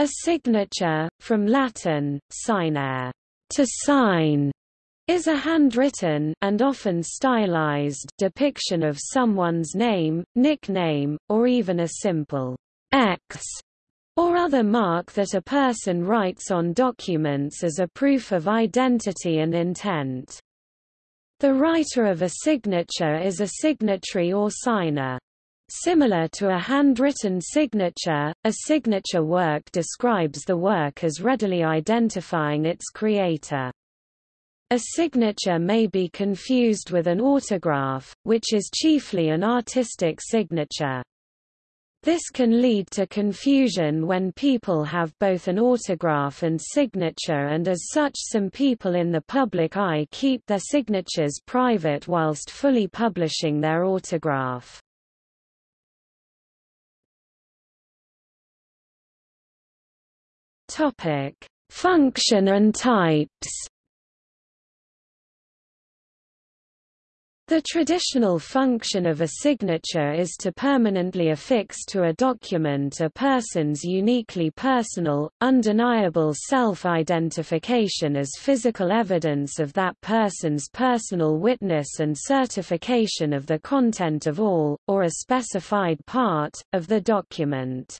A signature, from Latin, signare, to sign, is a handwritten and often stylized depiction of someone's name, nickname, or even a simple X or other mark that a person writes on documents as a proof of identity and intent. The writer of a signature is a signatory or signer. Similar to a handwritten signature, a signature work describes the work as readily identifying its creator. A signature may be confused with an autograph, which is chiefly an artistic signature. This can lead to confusion when people have both an autograph and signature and as such some people in the public eye keep their signatures private whilst fully publishing their autograph. Function and types The traditional function of a signature is to permanently affix to a document a person's uniquely personal, undeniable self-identification as physical evidence of that person's personal witness and certification of the content of all, or a specified part, of the document.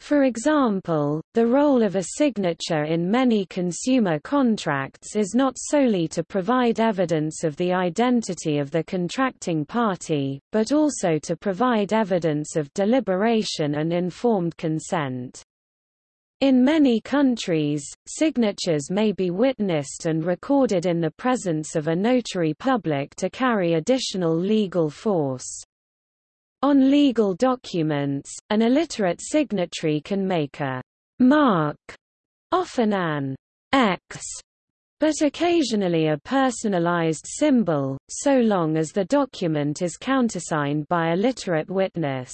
For example, the role of a signature in many consumer contracts is not solely to provide evidence of the identity of the contracting party, but also to provide evidence of deliberation and informed consent. In many countries, signatures may be witnessed and recorded in the presence of a notary public to carry additional legal force. On legal documents, an illiterate signatory can make a mark, often an X, but occasionally a personalized symbol, so long as the document is countersigned by a literate witness.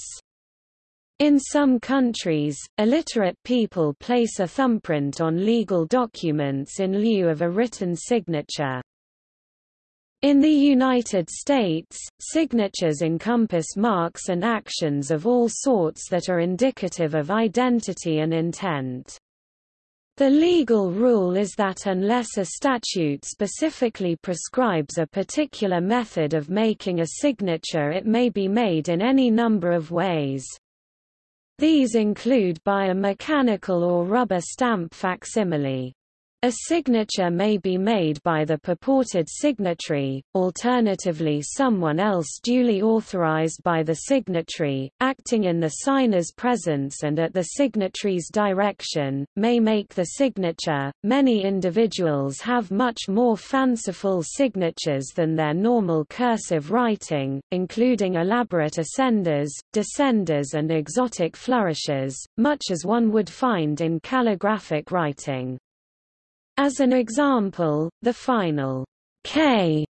In some countries, illiterate people place a thumbprint on legal documents in lieu of a written signature. In the United States, signatures encompass marks and actions of all sorts that are indicative of identity and intent. The legal rule is that unless a statute specifically prescribes a particular method of making a signature it may be made in any number of ways. These include by a mechanical or rubber stamp facsimile. A signature may be made by the purported signatory, alternatively someone else duly authorized by the signatory, acting in the signer's presence and at the signatory's direction, may make the signature. Many individuals have much more fanciful signatures than their normal cursive writing, including elaborate ascenders, descenders and exotic flourishes, much as one would find in calligraphic writing. As an example, the final K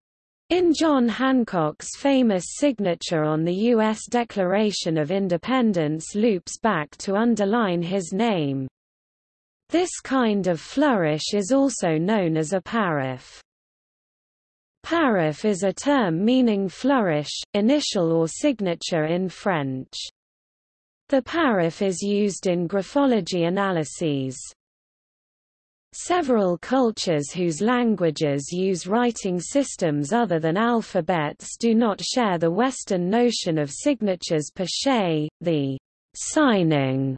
in John Hancock's famous signature on the U.S. Declaration of Independence loops back to underline his name. This kind of flourish is also known as a paraph. Paraph is a term meaning flourish, initial or signature in French. The paraph is used in graphology analyses. Several cultures whose languages use writing systems other than alphabets do not share the Western notion of signatures per se. The signing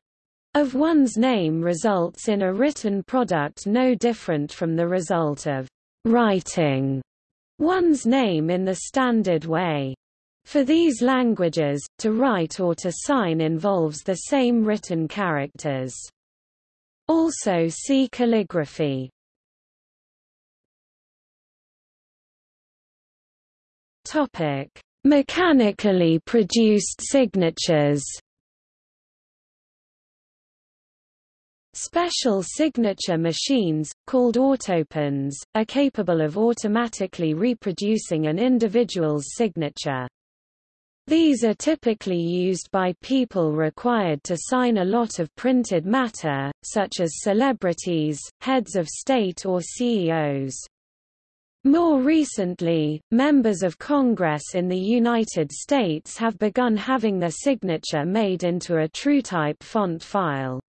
of one's name results in a written product no different from the result of writing one's name in the standard way. For these languages, to write or to sign involves the same written characters. Also see calligraphy. Topic: Mechanically produced signatures. Special signature machines, called autopens, are capable of automatically reproducing an individual's signature. These are typically used by people required to sign a lot of printed matter, such as celebrities, heads of state or CEOs. More recently, members of Congress in the United States have begun having their signature made into a TrueType font file.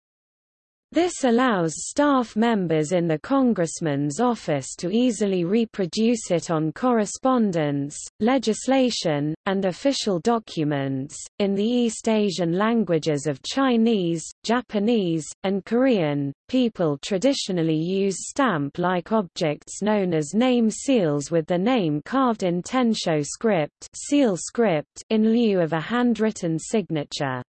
This allows staff members in the congressman's office to easily reproduce it on correspondence, legislation, and official documents. In the East Asian languages of Chinese, Japanese, and Korean, people traditionally use stamp-like objects known as name seals with the name carved in tensho script, seal script in lieu of a handwritten signature.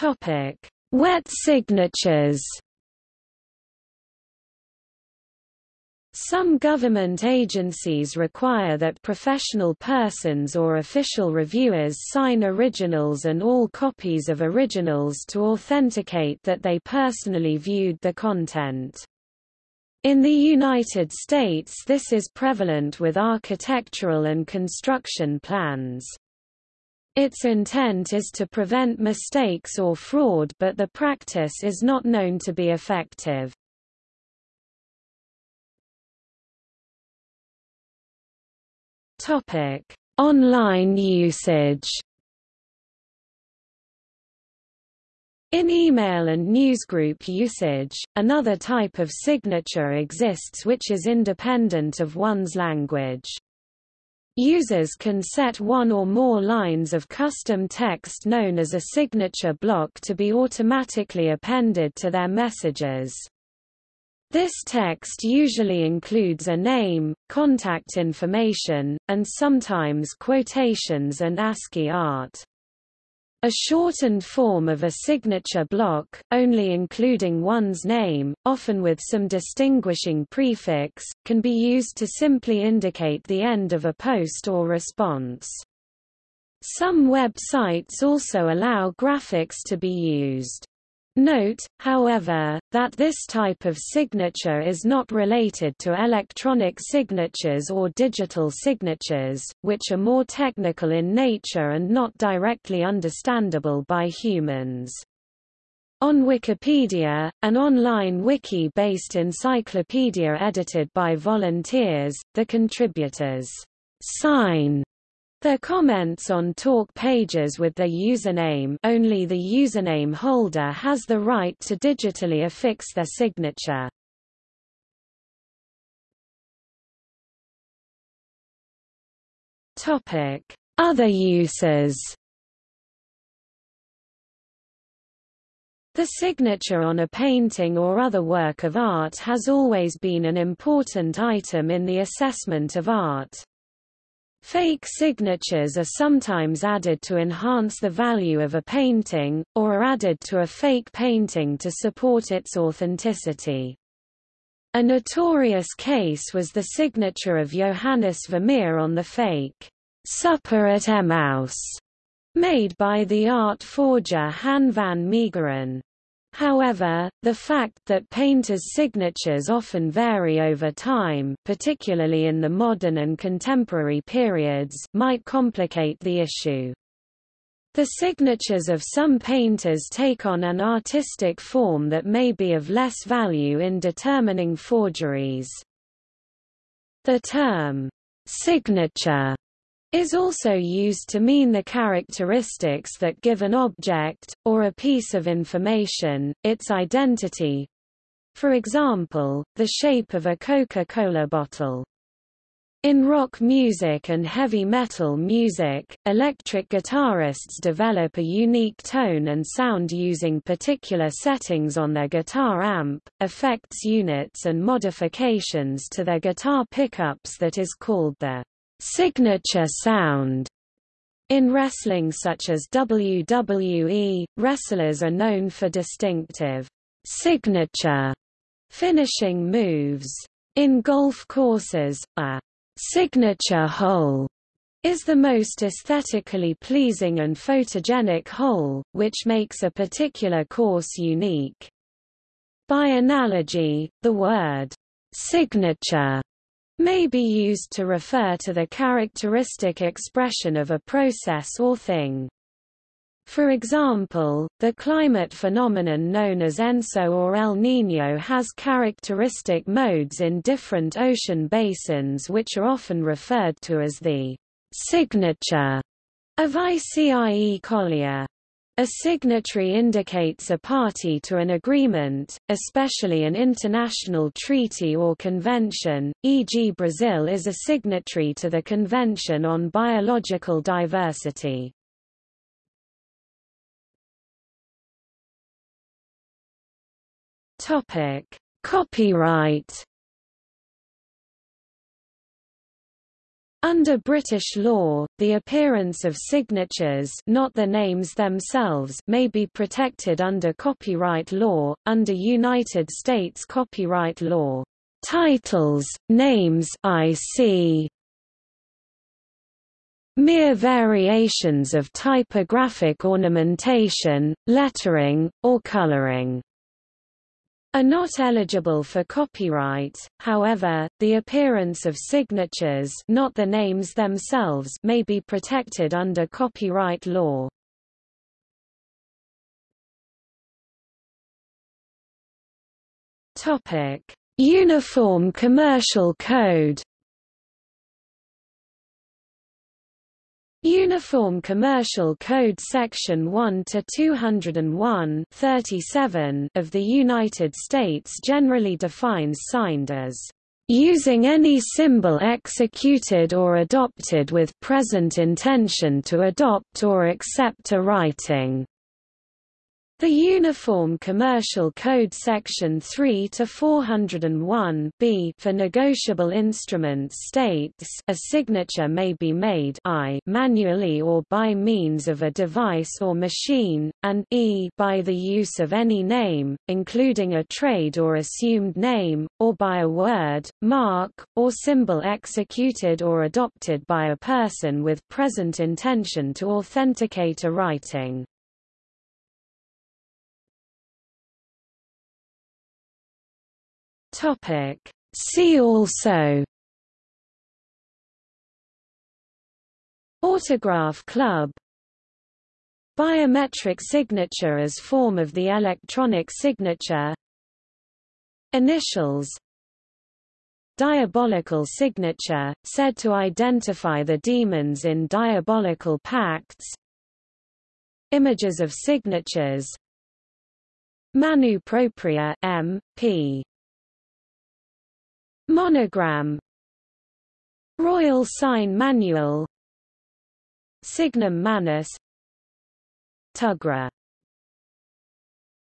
Topic: Wet signatures. Some government agencies require that professional persons or official reviewers sign originals and all copies of originals to authenticate that they personally viewed the content. In the United States this is prevalent with architectural and construction plans. Its intent is to prevent mistakes or fraud but the practice is not known to be effective. Online usage In email and newsgroup usage, another type of signature exists which is independent of one's language. Users can set one or more lines of custom text known as a signature block to be automatically appended to their messages. This text usually includes a name, contact information, and sometimes quotations and ASCII art. A shortened form of a signature block, only including one's name, often with some distinguishing prefix, can be used to simply indicate the end of a post or response. Some websites also allow graphics to be used. Note, however, that this type of signature is not related to electronic signatures or digital signatures, which are more technical in nature and not directly understandable by humans. On Wikipedia, an online wiki-based encyclopedia edited by volunteers, the contributors sign their comments on talk pages with their username only the username holder has the right to digitally affix their signature. Other uses The signature on a painting or other work of art has always been an important item in the assessment of art. Fake signatures are sometimes added to enhance the value of a painting, or are added to a fake painting to support its authenticity. A notorious case was the signature of Johannes Vermeer on the fake Supper at Emmaus, made by the art forger Han van Meegeren. However, the fact that painters' signatures often vary over time particularly in the modern and contemporary periods might complicate the issue. The signatures of some painters take on an artistic form that may be of less value in determining forgeries. The term, signature is also used to mean the characteristics that give an object, or a piece of information, its identity. For example, the shape of a Coca-Cola bottle. In rock music and heavy metal music, electric guitarists develop a unique tone and sound using particular settings on their guitar amp, effects units and modifications to their guitar pickups that is called the signature sound. In wrestling such as WWE, wrestlers are known for distinctive signature finishing moves. In golf courses, a signature hole is the most aesthetically pleasing and photogenic hole, which makes a particular course unique. By analogy, the word signature may be used to refer to the characteristic expression of a process or thing. For example, the climate phenomenon known as ENSO or El Niño has characteristic modes in different ocean basins which are often referred to as the signature A vicie collier. A signatory indicates a party to an agreement, especially an international treaty or convention, e.g. Brazil is a signatory to the Convention on Biological Diversity. Copyright Under British law, the appearance of signatures not the names themselves may be protected under copyright law, under United States copyright law. Titles, names IC. Mere variations of typographic ornamentation, lettering, or coloring are not eligible for copyright, however, the appearance of signatures not the names themselves may be protected under copyright law. Uniform Commercial Code Uniform Commercial Code Section 1 to 201 37 of the United States generally defines signed as using any symbol executed or adopted with present intention to adopt or accept a writing. The Uniform Commercial Code Section 3 to 401 B for negotiable instruments states a signature may be made I manually or by means of a device or machine, and e by the use of any name, including a trade or assumed name, or by a word, mark, or symbol executed or adopted by a person with present intention to authenticate a writing. Topic. See also Autograph club Biometric signature as form of the electronic signature Initials Diabolical signature, said to identify the demons in diabolical pacts Images of signatures Manu propria M. P. Monogram. Royal Sign Manual. Signum Manus. Tugra